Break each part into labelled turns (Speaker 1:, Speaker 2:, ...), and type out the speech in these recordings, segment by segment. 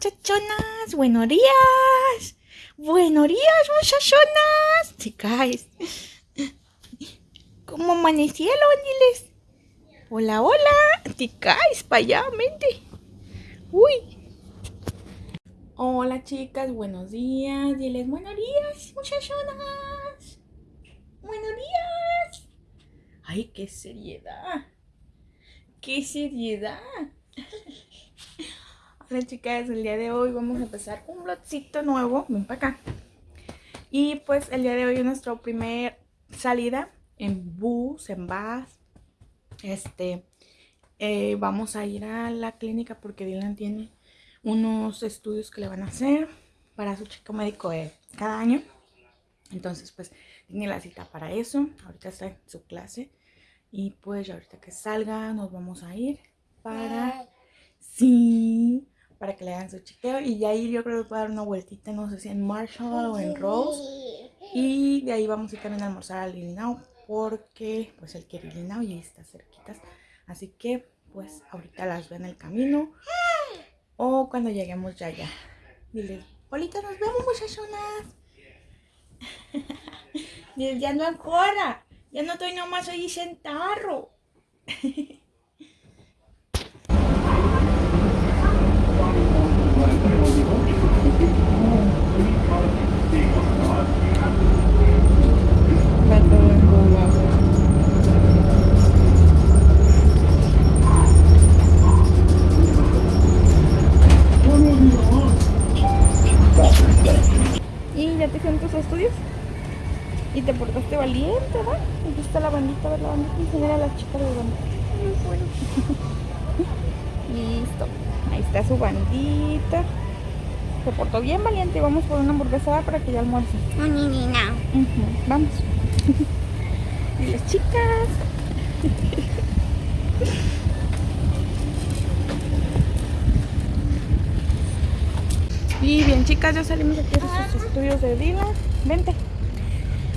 Speaker 1: muchachonas. Buenos días. Buenos días, muchachonas. Chicas. ¿Cómo amanecieron? Diles. Hola, hola. Chicas, para allá, mente. Uy. Hola, chicas. Buenos días. Diles buenos días, muchachonas. Buenos días. Ay, qué seriedad. Qué seriedad. Hola chicas, el día de hoy vamos a empezar un blogcito nuevo, ven para acá. Y pues el día de hoy es nuestra primera salida en bus, en bus. Este, eh, vamos a ir a la clínica porque Dylan tiene unos estudios que le van a hacer para su checo médico de cada año. Entonces pues tiene la cita para eso, ahorita está en su clase. Y pues ahorita que salga nos vamos a ir para... Sí, para que le hagan su chequeo. Y de ahí yo creo que voy a dar una vueltita, no sé si en Marshall o en Rose. Y de ahí vamos a ir también a almorzar al Illinois porque pues él quiere Illinois y ahí está cerquitas. Así que pues ahorita las veo en el camino o cuando lleguemos ya ya. Dile, Polita, nos vemos muchachonas. ya no ancora, ya no estoy nomás ahí sentado. valiente, ¿va? Aquí está la bandita, a ver la bandita. Enseñar a las chicas de bandita. Bueno. Listo. Ahí está su bandita. Se portó bien valiente. Vamos por una hamburguesa para que ya almuerce.
Speaker 2: No, ni, ni, no.
Speaker 1: Uh -huh. Vamos. y las chicas. y bien, chicas, ya salimos aquí de sus estudios de Dila. Vente.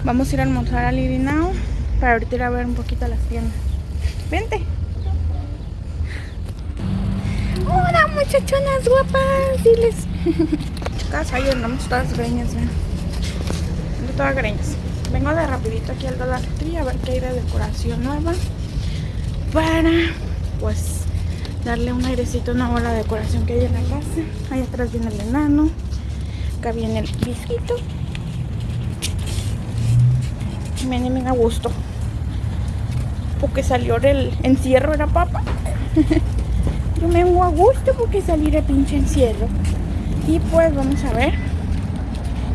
Speaker 1: Vamos a ir a almorzar al Irinao para ahorita ir a ver un poquito las tiendas. Vente. Hola muchachonas guapas, diles. Chicas, ahí andamos todas greñas, ven. Ando todas greñas. Vengo de rapidito aquí al Dollar Tree a ver qué hay de decoración nueva. Para, pues, darle un airecito a la decoración que hay en la casa. Ahí atrás viene el enano. Acá viene el bisquito me me a gusto. Porque salió el encierro, era papa. Yo me vengo a gusto porque salir el pinche encierro. Y pues vamos a ver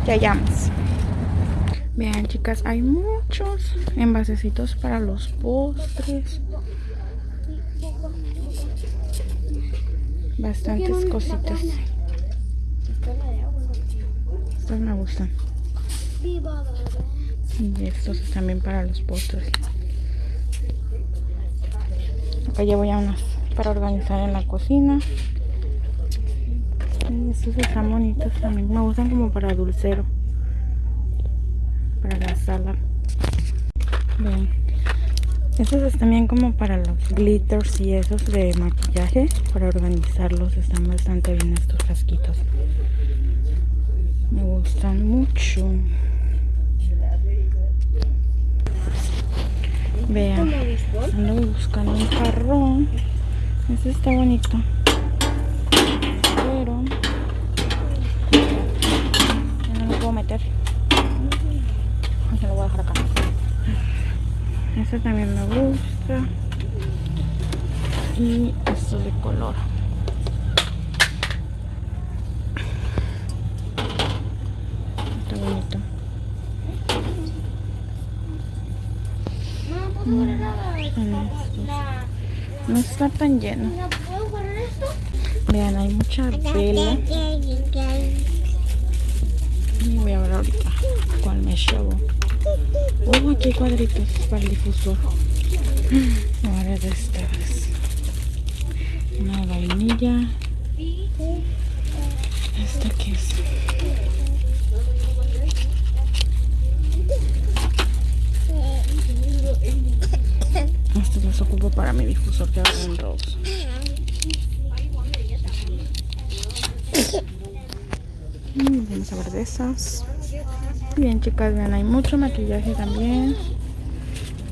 Speaker 1: qué hallamos. Vean chicas, hay muchos envasecitos para los postres. Bastantes cositas. Estos me gustan. Y estos también para los postres. Acá ya voy a unas para organizar en la cocina. Y estos están bonitos también. Me gustan como para dulcero. Para la sala. Estos están bien como para los glitters y esos de maquillaje. Para organizarlos están bastante bien estos frasquitos. Me gustan mucho. Vean, ando buscando un jarrón. Este está bonito. Pero ya no lo puedo meter. Se lo voy a dejar acá. Este también me gusta. Y esto de color. Está bonito. No está tan lleno. Vean, hay mucha vela. Voy a ver ahorita cuál me llevo. Oh, aquí cuadritos para el difusor. Ahora de estas. Una vainilla. ¿Esta qué es? Ocupo para mi difusor que va en rose. vamos a ver de esas. Bien, chicas, vean, hay mucho maquillaje también.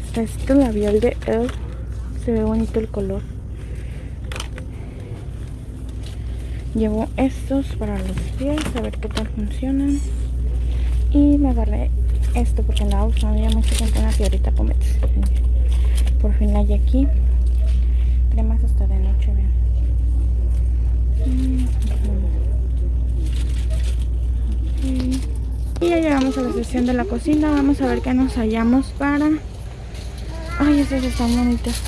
Speaker 1: Está este labial de Elle. Se ve bonito el color. Llevo estos para los pies, a ver qué tal funcionan. Y me agarré esto porque andaba usando ya mucho tiempo una piedrita Pomets. Por fin hay aquí. Cremas hasta de noche, vean. Y ya llegamos a la sesión de la cocina. Vamos a ver qué nos hallamos para... Ay, estas están bonitas.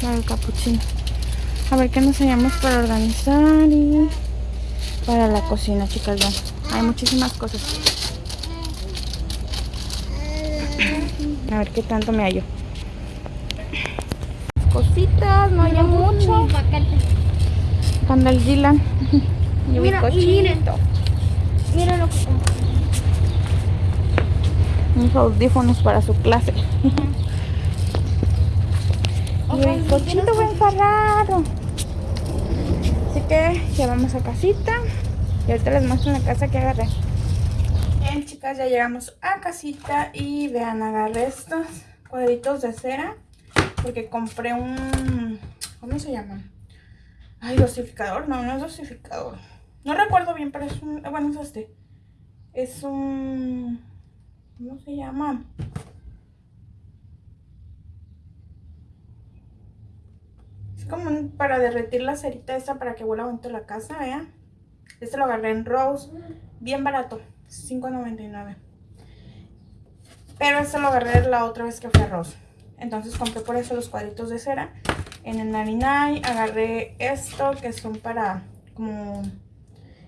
Speaker 1: Para el capuchino. A ver qué nos hallamos para organizar y para la cocina, chicas. Hay muchísimas cosas. A ver qué tanto me hallo. No hay mucho. Cuando el Gilan.
Speaker 2: Y mira, miren. Mira lo que
Speaker 1: Unos audífonos para su clase. y el cochito fue encerrado. Así que ya vamos a casita. Y ahorita les muestro la casa que agarré. Bien, chicas, ya llegamos a casita. Y vean, agarré estos cuadritos de cera. Porque compré un... ¿Cómo se llama? Ay, dosificador. No, no es dosificador. No recuerdo bien, pero es un... Bueno, es este. Es un... ¿Cómo se llama? Es como para derretir la cerita esa para que huela bonito la casa, vean. Este lo agarré en Rose. Bien barato. $5.99. Pero este lo agarré la otra vez que fui a Rose. Entonces compré por eso los cuadritos de cera. En el Narinai agarré esto que son para como,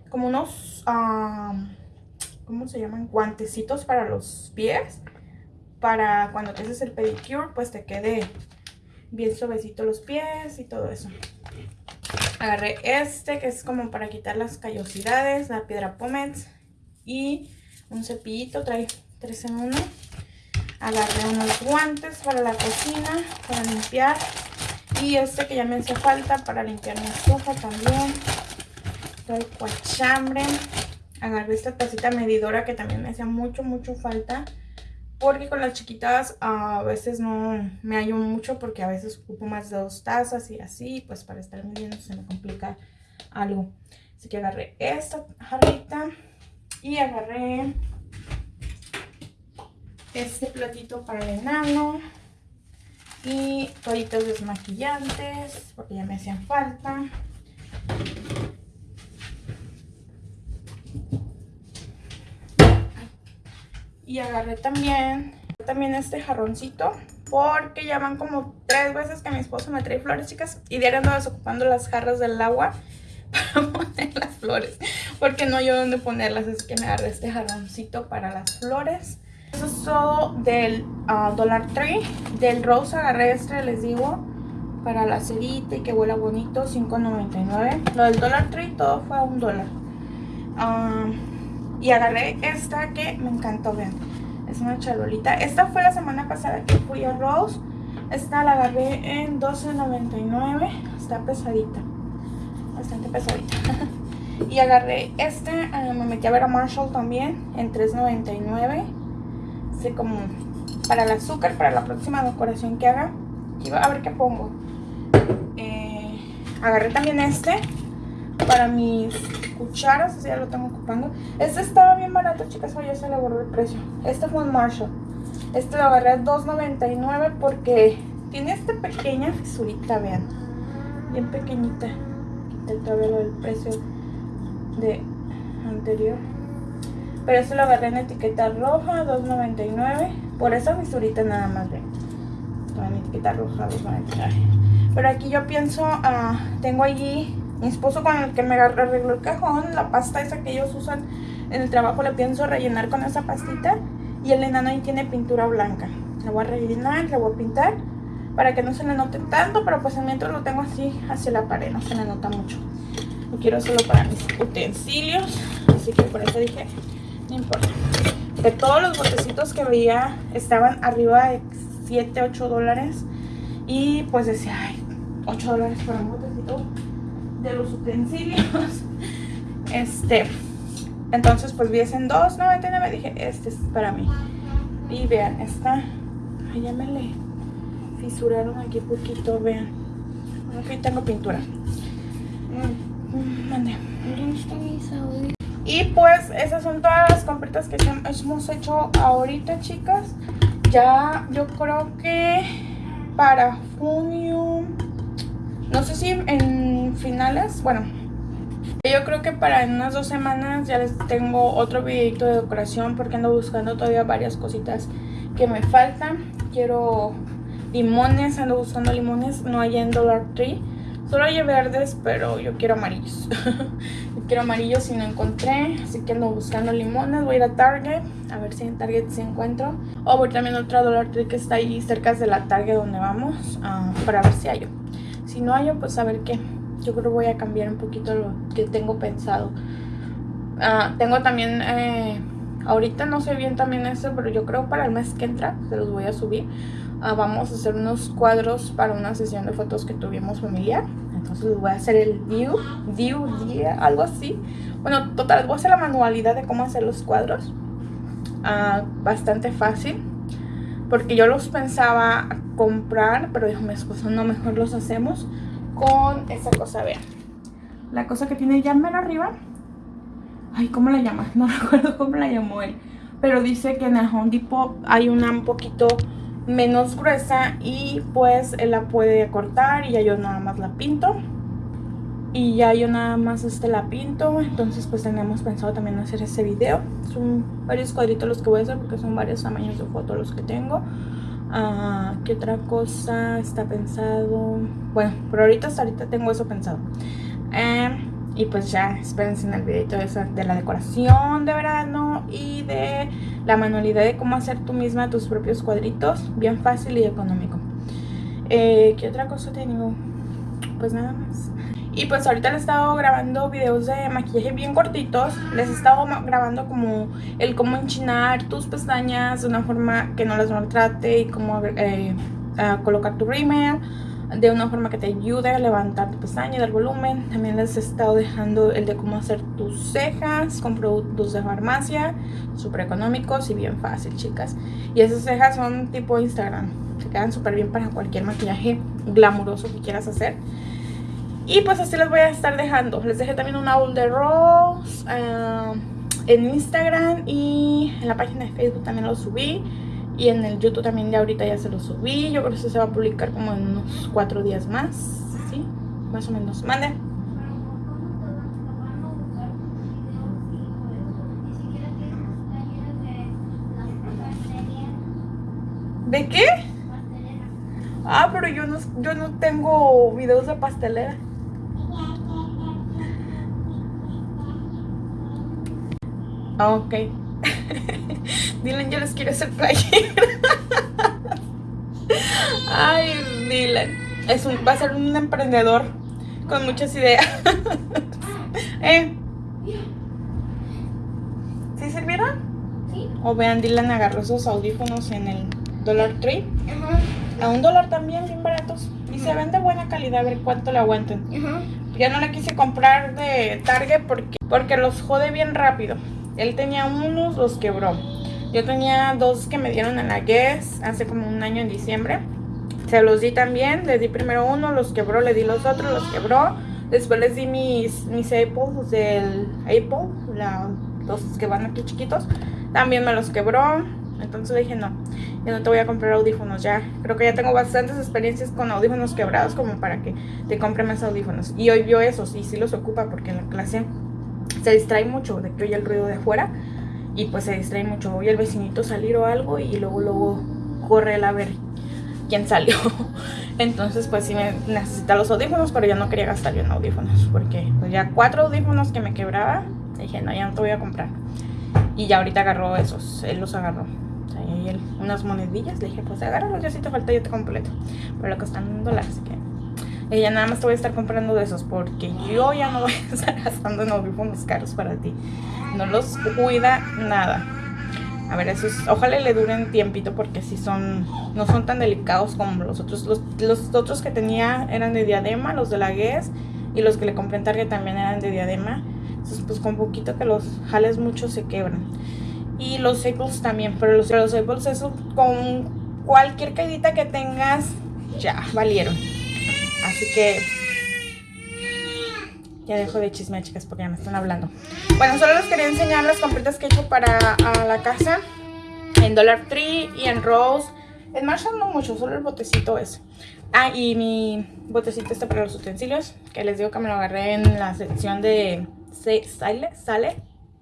Speaker 1: como unos, ¿cómo se llaman? Guantecitos para los pies. Para cuando te haces el pedicure pues te quede bien suavecito los pies y todo eso. Agarré este que es como para quitar las callosidades, la piedra pomets y un cepillito, trae tres en uno. Agarré unos guantes para la cocina, para limpiar. Y este que ya me hace falta para limpiar mi estufa también. Trae cuachambre. Agarré esta tacita medidora que también me hacía mucho, mucho falta. Porque con las chiquitas a veces no me hallo mucho porque a veces ocupo más de dos tazas y así. Pues para estar midiendo se me complica algo. Así que agarré esta jarrita y agarré este platito para el enano y toallitas desmaquillantes porque ya me hacían falta. Y agarré también también este jarroncito porque ya van como tres veces que mi esposo me trae flores chicas y diario ando desocupando las jarras del agua para poner las flores porque no hay dónde ponerlas es que me agarré este jarroncito para las flores eso es todo del ah, Dollar Tree. Del Rose agarré este, les digo, para la cerita y que huela bonito, $5.99. Lo del Dollar Tree todo fue a un dólar. Ah, y agarré esta que me encantó, vean. Es una charolita. Esta fue la semana pasada que fui a Rose. Esta la agarré en $12.99. Está pesadita. Bastante pesadita. y agarré este. Me metí a ver a Marshall también en $3.99 como para el azúcar, para la próxima decoración que haga. a ver qué pongo. Eh, agarré también este para mis cucharas, ya lo tengo ocupando. Este estaba bien barato, chicas, ya se le borró el precio. Este fue un Marshall. Este lo agarré a $2.99 porque tiene esta pequeña fisurita, vean. Bien pequeñita. Quité todavía el precio de anterior. Pero este lo agarré en etiqueta roja, $2.99. Por esa fisurita nada más, ven. En etiqueta roja, $2.99. Pero aquí yo pienso, uh, tengo allí mi esposo con el que me arregló el cajón, la pasta esa que ellos usan en el trabajo, le pienso rellenar con esa pastita. Y el enano ahí tiene pintura blanca. La voy a rellenar, la voy a pintar para que no se le note tanto, pero pues mientras lo tengo así hacia la pared, no se le nota mucho. Lo quiero solo para mis utensilios, así que por eso dije, no importa. De todos los botecitos que veía estaban arriba de 7, 8 dólares. Y pues decía, ay, 8 dólares por un botecito de los utensilios. Este, Entonces pues vi ese en 2.99, dije, este es para mí. Y vean, esta, ay, ya me le fisuraron aquí poquito, vean. Aquí tengo pintura. Mm, mande. Y pues esas son todas las compritas que hemos hecho ahorita, chicas. Ya yo creo que para junio, no sé si en finales, bueno, yo creo que para unas dos semanas ya les tengo otro videito de decoración porque ando buscando todavía varias cositas que me faltan. Quiero limones, ando buscando limones, no hay en Dollar Tree. Solo hay verdes, pero yo quiero amarillos. quiero amarillos y no encontré, así que ando buscando limones. Voy a ir a Target, a ver si en Target se encuentro. O voy también a otra Dollar Tree que está ahí cerca de la Target donde vamos, uh, para ver si hay. Si no hay, pues a ver qué. Yo creo que voy a cambiar un poquito lo que tengo pensado. Uh, tengo también, eh, ahorita no sé bien también eso, pero yo creo para el mes que entra se los voy a subir. Uh, vamos a hacer unos cuadros para una sesión de fotos que tuvimos familiar. Entonces voy a hacer el view, view, día, algo así. Bueno, total, voy a hacer la manualidad de cómo hacer los cuadros. Uh, bastante fácil. Porque yo los pensaba comprar, pero dijo mi esposo, no, mejor los hacemos con esa cosa, vean. La cosa que tiene ya arriba. Ay, ¿cómo la llama? No recuerdo cómo la llamó él. Pero dice que en el Home Depot hay una un poquito menos gruesa y pues él la puede cortar y ya yo nada más la pinto. Y ya yo nada más este la pinto. Entonces pues tenemos pensado también hacer ese video. Son varios cuadritos los que voy a hacer porque son varios tamaños de fotos los que tengo. Ah, ¿qué otra cosa está pensado? bueno, por ahorita hasta ahorita tengo eso pensado. Eh, y pues ya espérense en el videito de, de la decoración de verano y de la manualidad de cómo hacer tú misma tus propios cuadritos. Bien fácil y económico. Eh, ¿Qué otra cosa tengo? Pues nada más. Y pues ahorita les he estado grabando videos de maquillaje bien cortitos. Les he estado grabando como el cómo enchinar tus pestañas de una forma que no las maltrate y cómo eh, colocar tu rímel de una forma que te ayude a levantar tu pestaña y dar volumen. También les he estado dejando el de cómo hacer tus cejas con productos de farmacia, súper económicos y bien fácil, chicas. Y esas cejas son tipo Instagram, se quedan súper bien para cualquier maquillaje glamuroso que quieras hacer. Y pues así les voy a estar dejando. Les dejé también un owl de Rose eh, en Instagram y en la página de Facebook también lo subí. Y en el YouTube también ya ahorita ya se lo subí. Yo creo que se va a publicar como en unos cuatro días más. ¿Sí? Más o menos. Mande. ¿De qué? Ah, pero yo no, yo no tengo videos de pastelera. Ah, ok. Dylan, yo les quiero hacer playera. Ay, Dylan. Es un, va a ser un emprendedor con muchas ideas. ¿Eh? ¿Sí sirvieron? Sí. O vean, Dylan agarró esos audífonos en el Dollar Tree. A un dólar también, bien baratos. Y se ven de buena calidad, a ver cuánto le aguantan. Ya no le quise comprar de Target porque, porque los jode bien rápido. Él tenía unos, los quebró. Yo tenía dos que me dieron en la Guess hace como un año en diciembre. Se los di también. Le di primero uno, los quebró, le di los otros, los quebró. Después les di mis, mis Apples del Apple, los que van aquí chiquitos. También me los quebró. Entonces dije, no, yo no te voy a comprar audífonos ya. Creo que ya tengo bastantes experiencias con audífonos quebrados como para que te compre más audífonos. Y hoy vio esos y sí los ocupa porque en la clase se distrae mucho de que oye el ruido de afuera y pues se distrae mucho. Oye el vecinito salir o algo y luego luego corre él a ver quién salió. Entonces pues sí me necesita los audífonos, pero ya no quería gastar yo en audífonos porque pues ya cuatro audífonos que me quebraba, dije no, ya no te voy a comprar. Y ya ahorita agarró esos, él los agarró. él, unas monedillas, le dije pues agárralos, ya si te falta yo te completo. Pero lo que están en dólares, que ella nada más te voy a estar comprando de esos porque yo ya no voy a estar gastando en audífonos caros para ti. No los cuida nada. A ver, esos, ojalá le duren tiempito porque si son, no son tan delicados como los otros. Los, los otros que tenía eran de diadema, los de la Guess y los que le compré en Target también eran de diadema. Entonces, pues con poquito que los jales mucho se quebran. Y los staples también, pero los, los staples eso con cualquier caidita que tengas, ya, valieron. Así que ya dejo de chisme, chicas, porque ya me están hablando. Bueno, solo les quería enseñar las compritas que he hecho para la casa. En Dollar Tree y en Rose. En Marshall no mucho, solo el botecito ese. Ah, y mi botecito este para los utensilios. Que les digo que me lo agarré en la sección de sale, sale.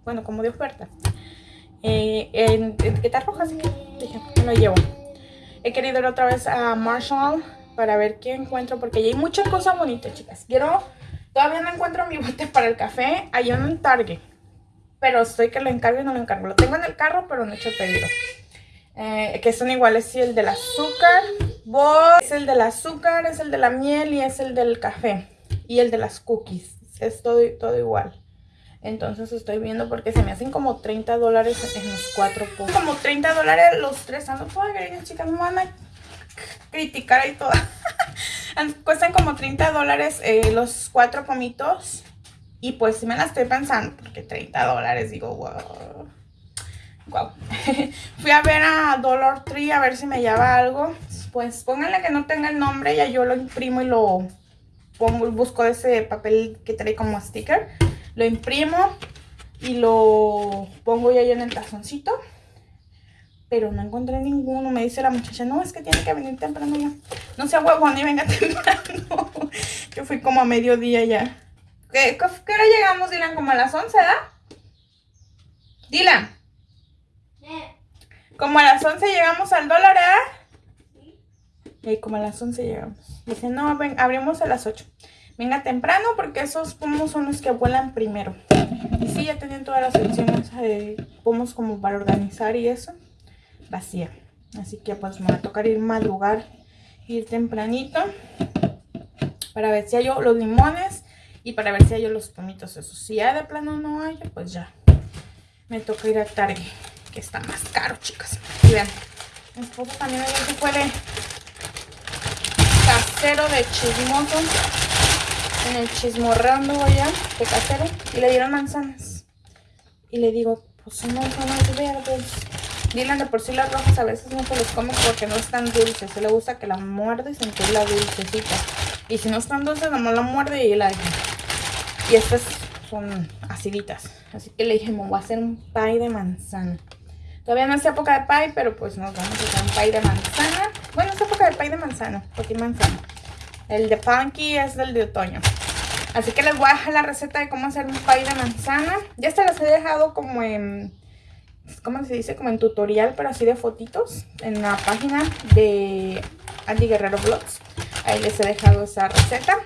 Speaker 1: Bueno, como de oferta. Eh, en rojas. Dije, me lo llevo. He querido ir otra vez a Marshall para ver qué encuentro. Porque hay muchas cosas bonitas, chicas. Quiero Todavía no encuentro mi bote para el café. Hay uno en. Pero estoy que lo encargo y no lo encargo. Lo tengo en el carro, pero no he hecho el pedido. Eh, que son iguales. Sí, el del azúcar. Es el del azúcar, es el de la miel y es el del café. Y el de las cookies. Es todo, todo igual. Entonces estoy viendo porque se me hacen como 30 dólares en los cuatro Como 30 dólares los tres. Ando toda chicas. Me van a criticar y todo. Cuestan como 30 dólares eh, los cuatro pomitos. Y pues si me la estoy pensando, porque 30 dólares, digo, wow. Wow. Fui a ver a Dollar Tree a ver si me lleva algo. Pues pónganle que no tenga el nombre, ya yo lo imprimo y lo pongo, busco ese papel que trae como sticker. Lo imprimo y lo pongo ya en el tazoncito pero no encontré ninguno. Me dice la muchacha, no, es que tiene que venir temprano ya. No sea huevón y venga temprano. Yo fui como a mediodía ya. ¿Qué, qué hora llegamos, Dylan? ¿Como a las 11, ¿da? Dylan. Como a las 11 llegamos al dólar, ¿eh? Sí. como a las 11 llegamos. Dice, no, ven, abrimos a las 8. Venga temprano porque esos pomos son los que vuelan primero. Y sí, ya tenían todas las opciones de pomos como para organizar y eso vacía. Así que pues me va a tocar ir madrugar, ir tempranito para ver si hay los limones y para ver si hay los pomitos esos. Si ya de plano no hay, pues ya me toca ir a Target, que está más caro, chicas. Y vean, mi esposo también ayer se fue de casero de chismoso. En el chismorreando allá de casero. Y le dieron manzanas. Y le digo, pues son manzanas verdes. Dylan de por sí las rojas a veces no se los come porque no están dulces. Se le gusta que la muerde y sentir la dulcecita. Y si no están dulces, nomás la muerde y la deja. Y estas son aciditas. Así que le dije, me voy a hacer un pie de manzana. Todavía no es época de pie, pero pues nos vamos a hacer un pie de manzana. Bueno, es época de pie de manzana, porque manzana. El de punky es del de otoño. Así que les voy a dejar la receta de cómo hacer un pie de manzana. Ya se las he dejado como en ¿cómo se dice? Como en tutorial, pero así de fotitos en la página de Andy Guerrero Vlogs. Ahí les he dejado esa receta.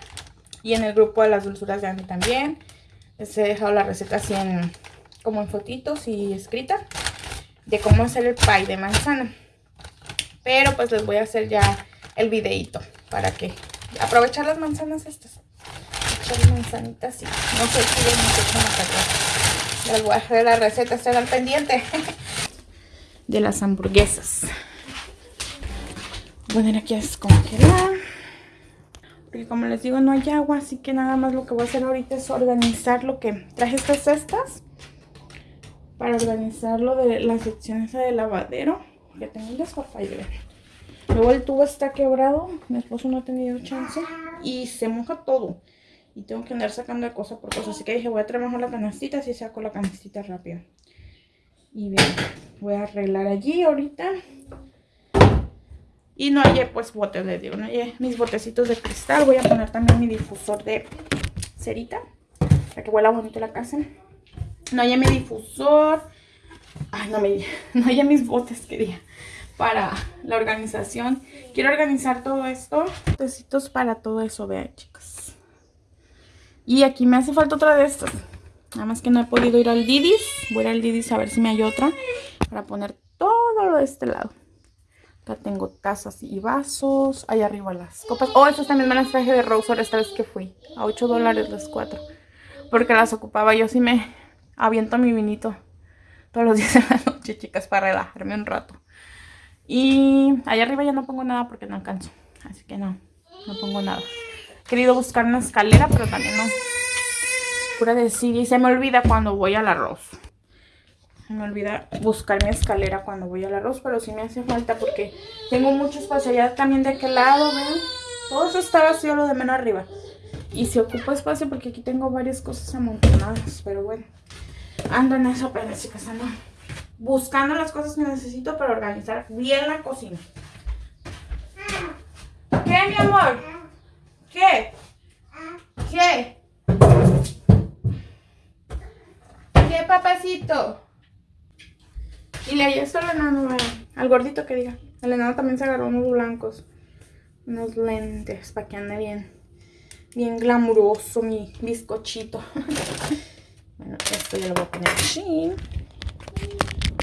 Speaker 1: Y en el grupo de las dulzuras de Andy también. Les he dejado la receta así en, como en fotitos y escrita. De cómo hacer el pie de manzana. Pero pues les voy a hacer ya el videito. Para que aprovechar las manzanas estas. Echar manzanitas y no se olviden mucho les voy a la receta, estén al pendiente. De las hamburguesas. Voy a poner aquí a descongelar. Porque como les digo, no hay agua, así que nada más lo que voy a hacer ahorita es organizar lo que... Traje estas cestas para organizar lo de las secciones de lavadero. Que tengo un desparpalle. Luego el tubo está quebrado, mi esposo no ha tenido chance y se moja todo. Y tengo que andar sacando de cosa por cosa. Así que dije, voy a trabajar la canastita, así saco la canastita rápido. Y bien, voy a arreglar allí ahorita. Y no hay pues botes, les digo, no hay mis botecitos de cristal. Voy a poner también mi difusor de cerita. Para que huela bonito la casa. No hay mi difusor. Ay, no me no hay mis botes, quería. Para la organización. Quiero organizar todo esto. Botecitos para todo eso, vean chicos. Y aquí me hace falta otra de estas. Nada más que no he podido ir al Didis. Voy a ir al Didis a ver si me hay otra. Para poner todo lo de este lado. Acá tengo tazas y vasos. Ahí arriba las copas. Oh, estas también me las traje de Rosor esta vez que fui. A 8 dólares las cuatro. Porque las ocupaba. Yo sí me aviento mi vinito todos los días de la noche, chicas, para relajarme un rato. Y ahí arriba ya no pongo nada porque no alcanzo. Así que no, no pongo nada querido buscar una escalera, pero también no, pura desidia. Y se me olvida cuando voy al arroz. Se me olvida buscar mi escalera cuando voy al arroz, pero sí me hace falta porque tengo mucho espacio allá también de aquel lado, ¿ven? Todo eso está vacío, lo de menos arriba. Y se ocupa espacio porque aquí tengo varias cosas amontonadas, pero bueno. Ando en eso apenas, chicas, ando buscando las cosas que necesito para organizar bien la cocina. ¿Qué, mi amor? ¿Qué? ¿Qué? ¿Qué, papacito? Y le ayudé solo enano, al gordito que diga. El enano también se agarró unos blancos. Unos lentes para que ande bien. Bien glamuroso mi bizcochito. bueno, esto ya lo voy a poner así.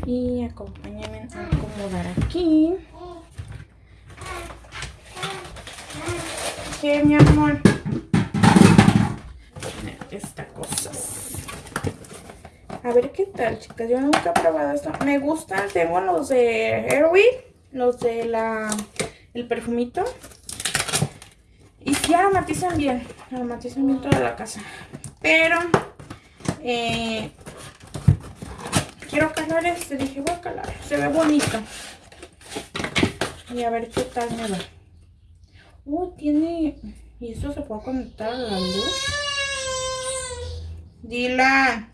Speaker 1: Y acompáñame a acomodar aquí. ¿Qué, mi amor? Esta cosa. A ver qué tal, chicas. Yo nunca he probado esto. Me gustan. Tengo los de Airwick. Los de la... El perfumito. Y sí aromatizan bien. Aromatizan bien toda la casa. Pero... Eh, quiero calar este. Dije, voy a calar. Se ve bonito. Y a ver qué tal me va. Uh, tiene... ¿Y esto se puede conectar a la luz? Dila.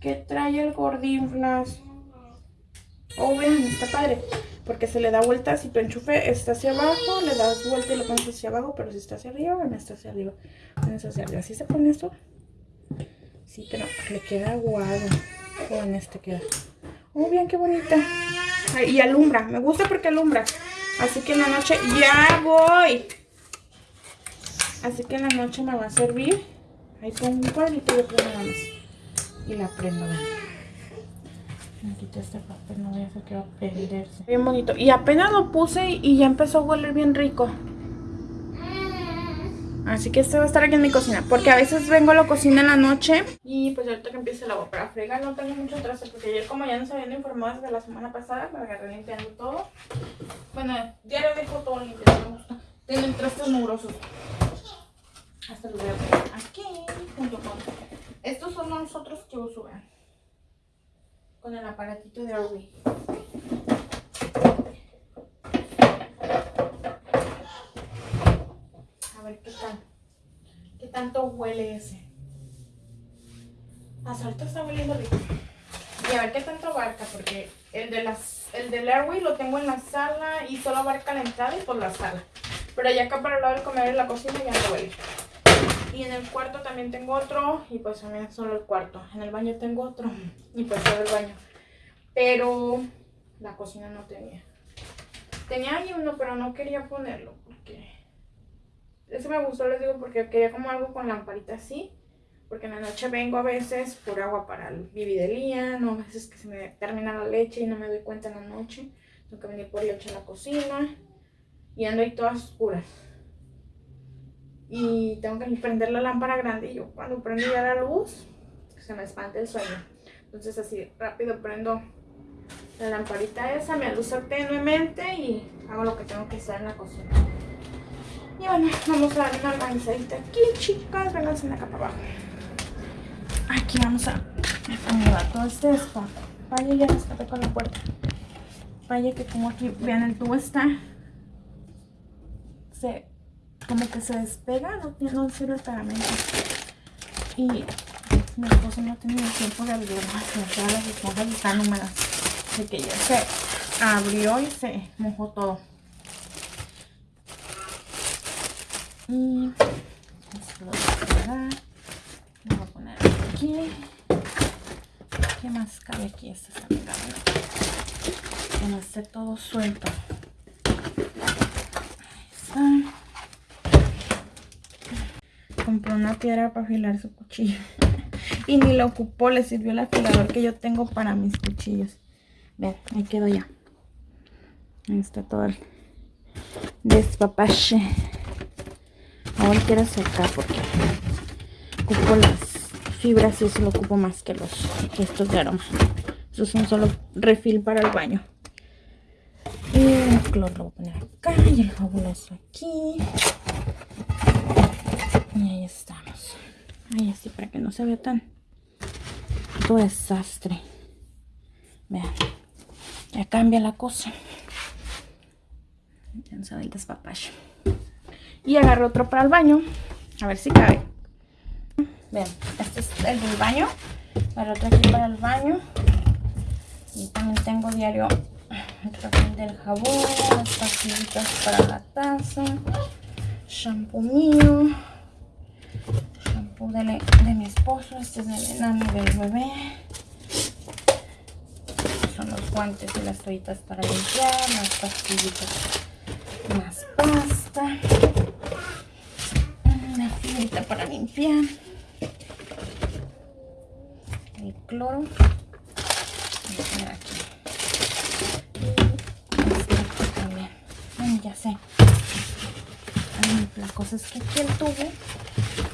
Speaker 1: ¿Qué trae el gordinflas? Oh, vean, está padre. Porque se le da vuelta, si tu enchufe está hacia abajo, le das vuelta y lo pones hacia abajo, pero si está hacia arriba, no está hacia arriba. Pones hacia arriba. ¿Así se pone esto? Sí, pero le queda aguado. O en este queda. Oh, bien, qué bonita. y alumbra. Me gusta porque alumbra. Así que en la noche ya voy. Así que en la noche me va a servir. Ahí pongo un cuadrito nada más y la prendo. Me quité este papel, no voy a hacer que va a perderse. Bien bonito. Y apenas lo puse y ya empezó a hueler bien rico. Así que este va a estar aquí en mi cocina. Porque a veces vengo a la cocina en la noche. Y pues ahorita que empiece el agua para fregar no tengo mucho traste. Porque ayer como ya nos habían informado desde la semana pasada, me agarré limpiando todo. Bueno, lo dejo todo gusta. Tienen trastes mugrosos. Hasta lo voy a poner aquí, junto con estos son los otros que uso, vean. Con el aparatito de Arby. Ver qué tal. ¿Qué tanto huele ese? Hasta ahorita está hueliendo rico. Y a ver qué tanto abarca, porque el de las, el del Airway lo tengo en la sala y solo abarca la entrada y por la sala. Pero allá acá para el lado del comer en la cocina ya no huele. Y en el cuarto también tengo otro. Y pues también solo el cuarto. En el baño tengo otro. Y pues solo el baño. Pero la cocina no tenía. Tenía ahí uno, pero no quería ponerlo. Porque... Eso me gustó, les digo, porque quería como algo con lamparita así. Porque en la noche vengo a veces por agua para el bibi de Lía. No, a veces que se me termina la leche y no me doy cuenta en la noche. Tengo que venir por leche en la cocina. Y ando ahí todas oscuras y tengo que prender la lámpara grande y yo cuando prendo ya la luz se me espanta el sueño entonces así rápido prendo la lamparita esa, me alusa tenuemente y hago lo que tengo que hacer en la cocina y bueno, vamos a dar una organizadita aquí chicas, vénganse acá para abajo aquí vamos a acomodar todo este espacio vaya ya escapé con la puerta vaya que como aquí, vean el tubo está se como que se despega, no, no sirve el pegamento. Y mi esposo no tenido tiempo de abrirlo, me las esponjas están húmedas. De que ya se abrió y se mojó todo. Y esto lo voy a pegar. Lo voy a poner aquí. ¿Qué más cabe aquí? Esto está pegado. Que no esté todo suelto. Ahí está compró una piedra para afilar su cuchillo. y ni lo ocupó, le sirvió el afilador que yo tengo para mis cuchillos. Vean, ahí quedó ya. Ahí está todo el despapache. Ahora quiero sacar porque ocupo las fibras y eso lo ocupo más que los estos de aroma. Estos son solo refil para el baño. Y el cloro lo voy a poner acá y el fabuloso aquí. Y ahí estamos. Ay, así para que no se vea tan todo desastre. Vean, ya cambia la cosa. Ya no se el despapacho. Y agarro otro para el baño. A ver si cabe. Vean, este es el del baño. El otro aquí para el baño. Y también tengo diario el del jabón, las pastillitas para la taza, shampoo mío, shampoo de, de mi esposo, este es del enano del bebé. Son los guantes y las toallitas para limpiar, las pastillitas, más pasta, para limpiar, el cloro. ya sé. la cosa es que aquí el tubo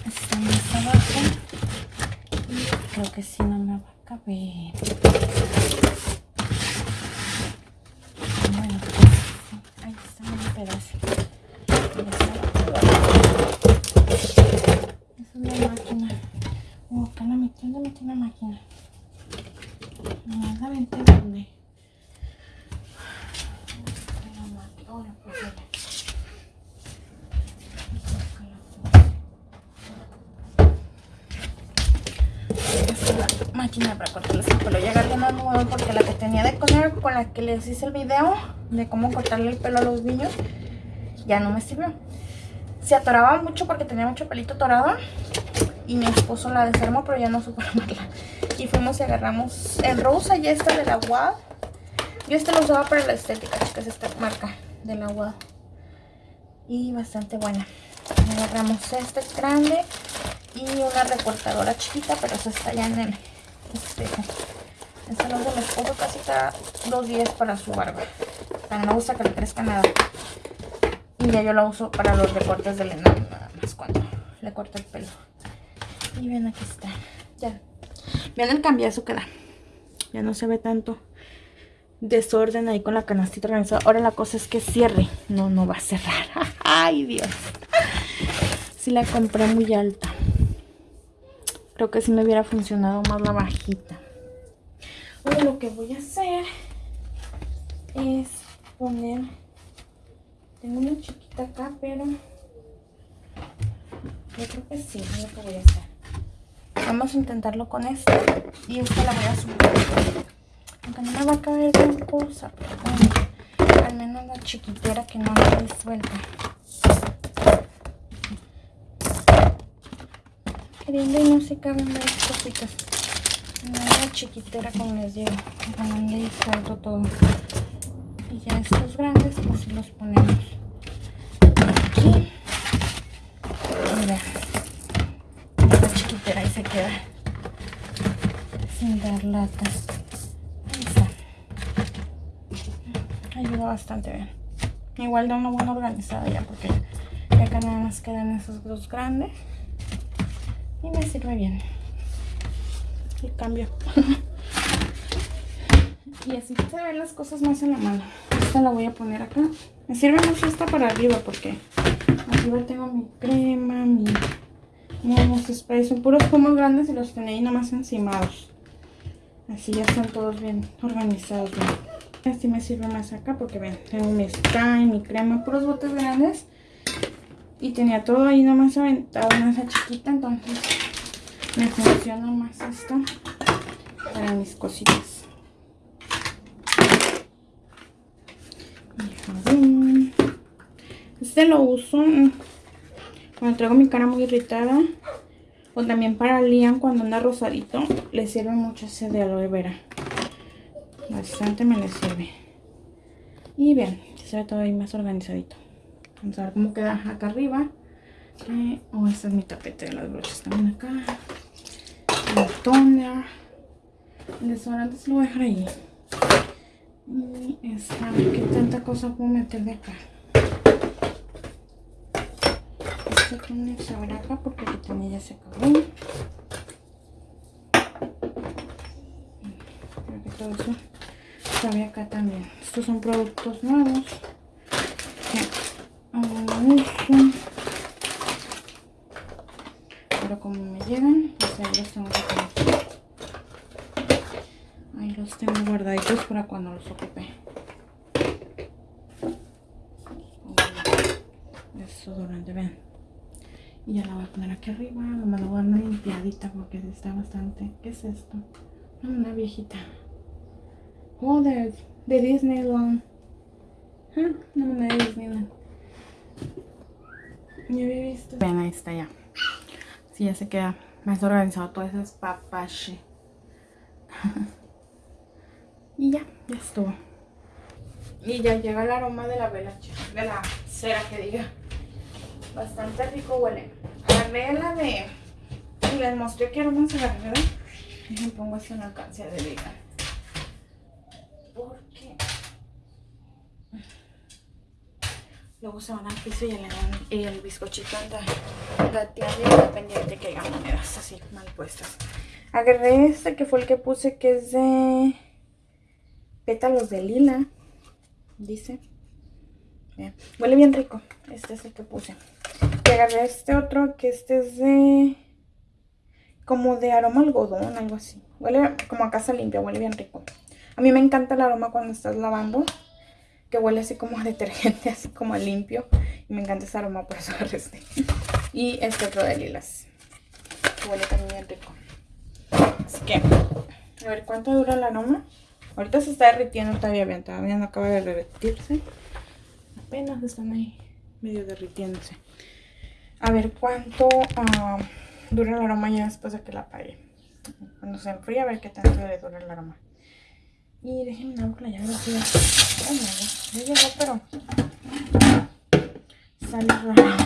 Speaker 1: está más abajo. Y creo que si no me va a caber. Bueno, pues, ahí está un pedazo. Esa es la máquina. Oh, acá la metí, ¿dónde metí la máquina? No, la vente donde. Máquina para cortarles el pelo. Ya agarré una nueva porque la que tenía de coser con la que les hice el video de cómo cortarle el pelo a los niños ya no me sirvió. Se atoraba mucho porque tenía mucho pelito atorado y mi esposo la desarmó pero ya no supo armarla. Y fuimos y agarramos el rosa y esta de la WAD. Yo este lo usaba para la estética, que es esta marca de la WAD. Y bastante buena. Agarramos este grande y una recortadora chiquita, pero esta está ya en el este, este no se los pongo casi cada dos días para su barba. No gusta que le crezca nada. Y ya yo la uso para los recortes del enano, nada más cuando le corto el pelo. Y ven, aquí está. Ya. Vean el cambiazo que da. Ya no se ve tanto desorden ahí con la canastita organizada. Ahora la cosa es que cierre. No, no va a cerrar. Ay, Dios. Si la compré muy alta. Creo que si me hubiera funcionado más la bajita. Ahora lo que voy a hacer es poner... Tengo una chiquita acá, pero... Yo creo que sí, es lo que voy a hacer. Vamos a intentarlo con esta. Y esta la voy a subir. Aunque no me va a caber gran cosa, pero al menos la chiquitera que no me disuelta. Queriendo y no se caben varias cositas. Una chiquitera como les digo, donde disuelto todo. Y ya estos grandes pues los ponemos aquí. Mira, la chiquitera ahí se queda sin dar latas. Ahí está. Ayuda bastante bien. Igual da una buena organizada ya porque acá nada más quedan esos dos grandes y me sirve bien. Y cambio. Y así se ven las cosas más en la mano. Esta la voy a poner acá. Me sirve mucho esta para arriba porque arriba tengo mi crema mi unos sprays son puros pomos grandes y los ahí nada más encimados. Así ya están todos bien organizados así me sirve más acá porque ven tengo mi spray mi crema puros botes grandes y tenía todo ahí nomás aventado en esa chiquita, entonces me funciona más esto para mis cositas. Este lo uso cuando traigo mi cara muy irritada. O también para Liam cuando anda rosadito. Le sirve mucho ese de aloe vera. Bastante me le sirve. Y vean, se ve todo ahí más organizadito. Vamos a ver cómo queda acá arriba. Eh, este es mi tapete de las brochas también acá. El toner. El desodorante se lo voy a dejar ahí. Y esta, qué tanta cosa puedo meter de acá. Este toner se abre acá porque aquí también ya se acabó. Creo que todo eso se acá también. Estos son productos nuevos pero como me llegan, pues ahí los tengo Ahí los tengo guardaditos para cuando los ocupe. Eso durante, vean. Y ya la voy a poner aquí arriba. Nomás la voy a dar una limpiadita porque está bastante. ¿Qué es esto? Una viejita. Oh, de, Disneyland. Huh? No, de Disneyland. Ya había visto. Ven, ahí está ya. Sí, ya se queda más organizado todo ese papache. y ya, ya estuvo. Y ya llega el aroma de la vela, de la cera que diga. Bastante rico huele. La de... Y les mostré que aromas agarré, ¿verdad? Y me pongo así una alcance de vida. Porque... Luego se van al piso y el, y el bizcochito anda gateando independiente que haya monedas así mal puestas. Agarré este que fue el que puse que es de pétalos de lila. Dice. Huele bien rico. Este es el que puse. Y agarré este otro que este es de... Como de aroma algodón, algo así. Huele como a casa limpia, huele bien rico. A mí me encanta el aroma cuando estás lavando. Que huele así como a detergente, así como a limpio. Y me encanta ese aroma, por eso este. Y este otro de lilas. Huele también rico. Así que, a ver cuánto dura el aroma. Ahorita se está derritiendo todavía bien, todavía no acaba de derretirse. Apenas están ahí medio derritiéndose. A ver cuánto ah, dura el aroma ya después de que la apague. Cuando se enfríe a ver qué tanto le dura el aroma. Y déjenme una la llave así. Oh, no, ya llegó, pero sale raro.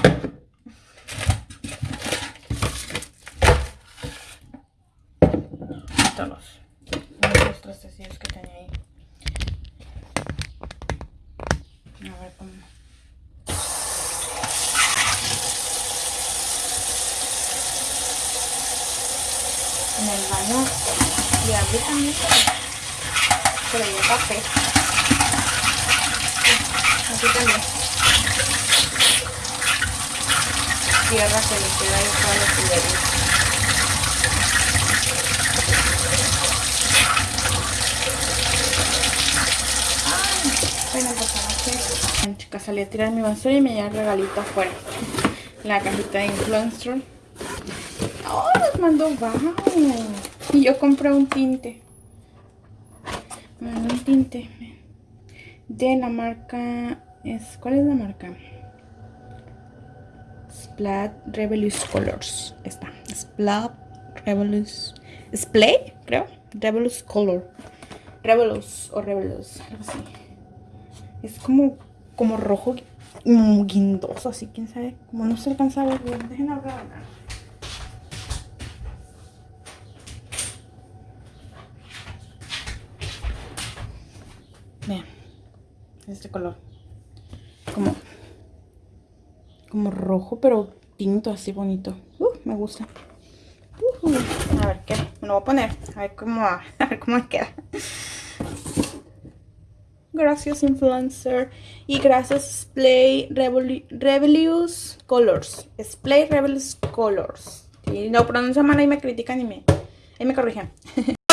Speaker 1: Todos los trastecillos que tenía ahí. A ver cómo. En el baño y abrí también pero hay café. Aquí también. Tierra que le queda ahí toda la tubería. Bueno, pues chicas, salí a tirar mi basura y me lleva el regalito afuera. La cajita de influencer. ¡Oh, nos mandó wow! Y yo compré un tinte. Me mandó un tinte. La marca... Es, ¿Cuál es la marca? Splat Rebellious Colors. Esta. Splat Rebellious... Splay, creo. Rebellious Color. Rebellious o Rebellious. Algo así. Es como, como rojo guindoso, así, quién sabe. Como no se alcanza a ver bien. Dejen hablar. Vean. Este color. Como, como rojo, pero tinto así bonito. Uh, me gusta. Uh, a ver qué. Me lo voy a poner. A ver cómo, a ver cómo queda. Gracias influencer. Y gracias Splay Rebellious Colors. Splay Rebellious Colors. Si no pronuncio mal ahí me critican y me, ahí me corrigen.